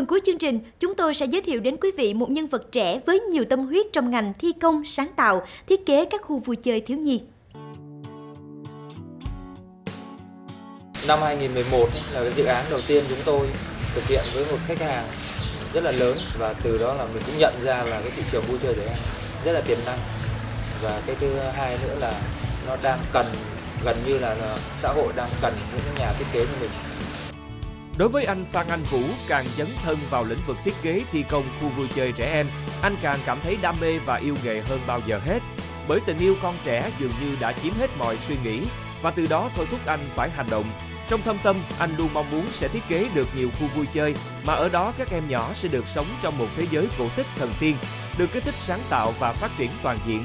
phần cuối chương trình, chúng tôi sẽ giới thiệu đến quý vị một nhân vật trẻ với nhiều tâm huyết trong ngành thi công, sáng tạo, thiết kế các khu vui chơi thiếu nhi. Năm 2011 là cái dự án đầu tiên chúng tôi thực hiện với một khách hàng rất là lớn và từ đó là mình cũng nhận ra là cái thị trường vui chơi trẻ em rất là tiềm năng và cái thứ hai nữa là nó đang cần gần như là, là xã hội đang cần những nhà thiết kế như mình Đối với anh Phan Anh Vũ càng dấn thân vào lĩnh vực thiết kế thi công khu vui chơi trẻ em, anh càng cảm thấy đam mê và yêu nghề hơn bao giờ hết. Bởi tình yêu con trẻ dường như đã chiếm hết mọi suy nghĩ và từ đó thôi thúc anh phải hành động. Trong thâm tâm, anh luôn mong muốn sẽ thiết kế được nhiều khu vui chơi mà ở đó các em nhỏ sẽ được sống trong một thế giới cổ tích thần tiên, được kích thích sáng tạo và phát triển toàn diện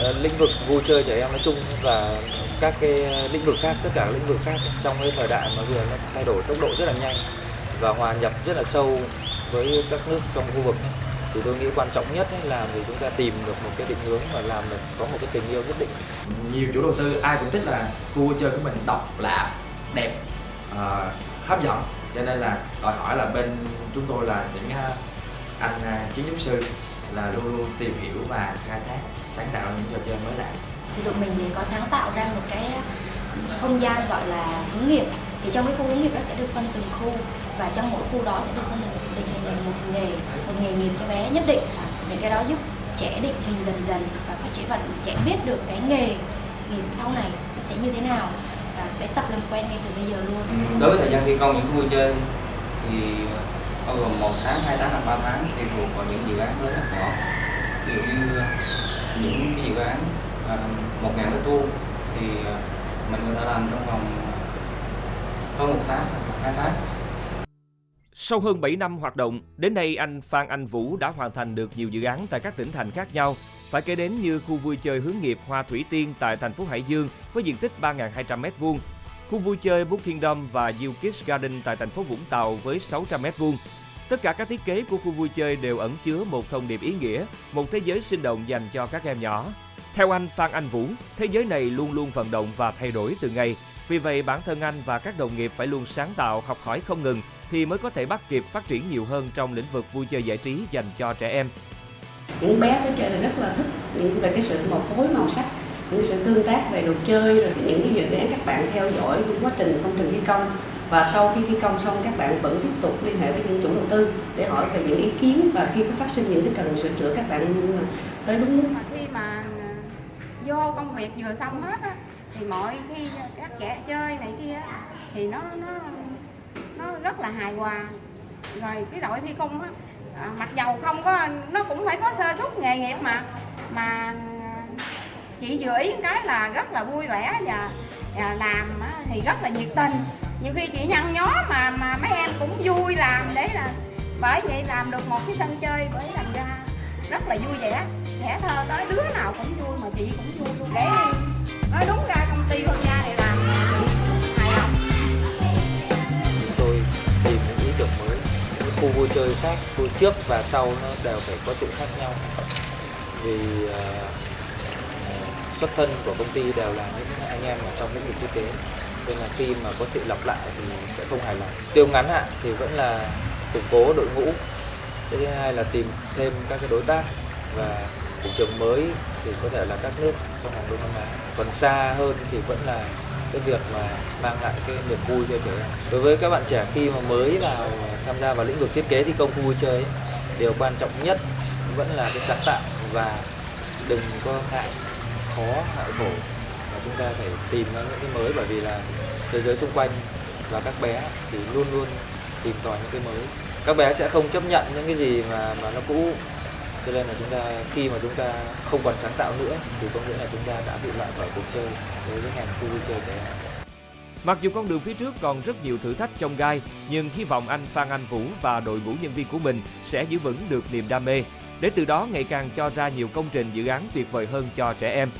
Ờ, lĩnh vực vui chơi trẻ em nói chung và các cái ờ, lĩnh vực khác tất cả các lĩnh vực khác trong cái thời đại mà bây giờ nó thay đổi tốc độ rất là nhanh và hòa nhập rất là sâu với các nước trong khu vực thì tôi nghĩ quan trọng nhất là để chúng ta tìm được một cái định hướng và làm được có một cái tình yêu nhất định. Nhiều chủ đầu tư ai cũng thích là khu vui chơi của mình độc lạ đẹp uh, hấp dẫn. Cho nên là đòi hỏi là bên chúng tôi là những uh, anh uh, kiến trúc sư là luôn luôn tìm hiểu và khai thác sáng tạo những trò chơi mới lạ? Thì tụi mình thì có sáng tạo ra một cái không gian gọi là hướng nghiệp. Thì trong cái khu hướng nghiệp nó sẽ được phân từng khu và trong mỗi khu đó sẽ được phân định hình một nghề một nghề nghiệp cho bé nhất định. Những cái đó giúp trẻ định hình dần dần và phát triển và trẻ biết được cái nghề nghiệp sau này nó sẽ như thế nào và bé tập làm quen ngay từ bây giờ luôn. Đối với thời gian thi công những khu vui chơi thì bao gồm một tháng hai tháng hoặc ba tháng thì thuộc vào những dự án lớn nhỏ ví dụ như những cái dự án à, một ngàn mét vuông thì à, mình có thể làm trong vòng à, hơn một tháng hai tháng sau hơn 7 năm hoạt động, đến nay anh Phan Anh Vũ đã hoàn thành được nhiều dự án tại các tỉnh thành khác nhau. Phải kể đến như khu vui chơi hướng nghiệp Hoa Thủy Tiên tại thành phố Hải Dương với diện tích 3.200 m2, khu vui chơi Book Kingdom và You Kids Garden tại thành phố Vũng Tàu với 600 m2, Tất cả các thiết kế của khu vui chơi đều ẩn chứa một thông điệp ý nghĩa, một thế giới sinh động dành cho các em nhỏ. Theo anh Phan Anh Vũ, thế giới này luôn luôn vận động và thay đổi từ ngày. Vì vậy, bản thân anh và các đồng nghiệp phải luôn sáng tạo, học hỏi không ngừng thì mới có thể bắt kịp phát triển nhiều hơn trong lĩnh vực vui chơi giải trí dành cho trẻ em. Những bé tới chơi là rất là thích những về cái sự màu phối màu sắc, những sự tương tác về đồ chơi, rồi những cái dự án các bạn theo dõi quá trình công trình thi công và sau khi thi công xong các bạn vẫn tiếp tục liên hệ với những chủ đầu tư để hỏi về những ý kiến và khi có phát sinh những cái cần sửa chữa các bạn à, tới đúng lúc. Khi mà à, vô công việc vừa xong hết á, thì mọi khi các trẻ chơi này kia thì nó nó nó rất là hài hòa rồi cái đội thi công á, à, mặc dầu không có nó cũng phải có sơ suất nghề nghiệp mà mà à, chị vừa ý cái là rất là vui vẻ và, và làm thì rất là nhiệt tình nhiều khi chị nhăn nhó mà mà mấy em cũng vui làm để là bởi vậy làm được một cái sân chơi với làm ra rất là vui vẻ trẻ thơ tới đứa nào cũng vui mà chị cũng vui luôn. Để nói đúng ra công ty hương gia này làm hài lòng. Chúng tôi tìm những ý tưởng mới những khu vui chơi khác khu trước và sau nó đều phải có sự khác nhau. Vì uh, xuất thân của công ty đều là những anh em ở trong lĩnh vực thiết kế nên là khi mà có sự lặp lại thì sẽ không hài lòng. Tiêu ngắn hạn thì vẫn là củng cố đội ngũ. Cái thứ hai là tìm thêm các cái đối tác. Và thị trường mới thì có thể là các nước trong vòng đông nam á. Còn xa hơn thì vẫn là cái việc mà mang lại cái niềm vui cho trẻ em. Đối với các bạn trẻ khi mà mới vào tham gia vào lĩnh vực thiết kế thi công khu vui chơi ấy, điều quan trọng nhất vẫn là cái sáng tạo. Và đừng có ngại khó ngại khổ chúng ta phải tìm ra những cái mới bởi vì là thế giới xung quanh và các bé thì luôn luôn tìm tòi những cái mới. Các bé sẽ không chấp nhận những cái gì mà mà nó cũ. Cho nên là chúng ta khi mà chúng ta không còn sáng tạo nữa thì có nghĩa là chúng ta đã bị loại khỏi cuộc chơi đối với ngành khu vui chơi trẻ em. Mặc dù con đường phía trước còn rất nhiều thử thách trong gai, nhưng hy vọng anh Phan Anh Vũ và đội ngũ nhân viên của mình sẽ giữ vững được niềm đam mê, để từ đó ngày càng cho ra nhiều công trình dự án tuyệt vời hơn cho trẻ em.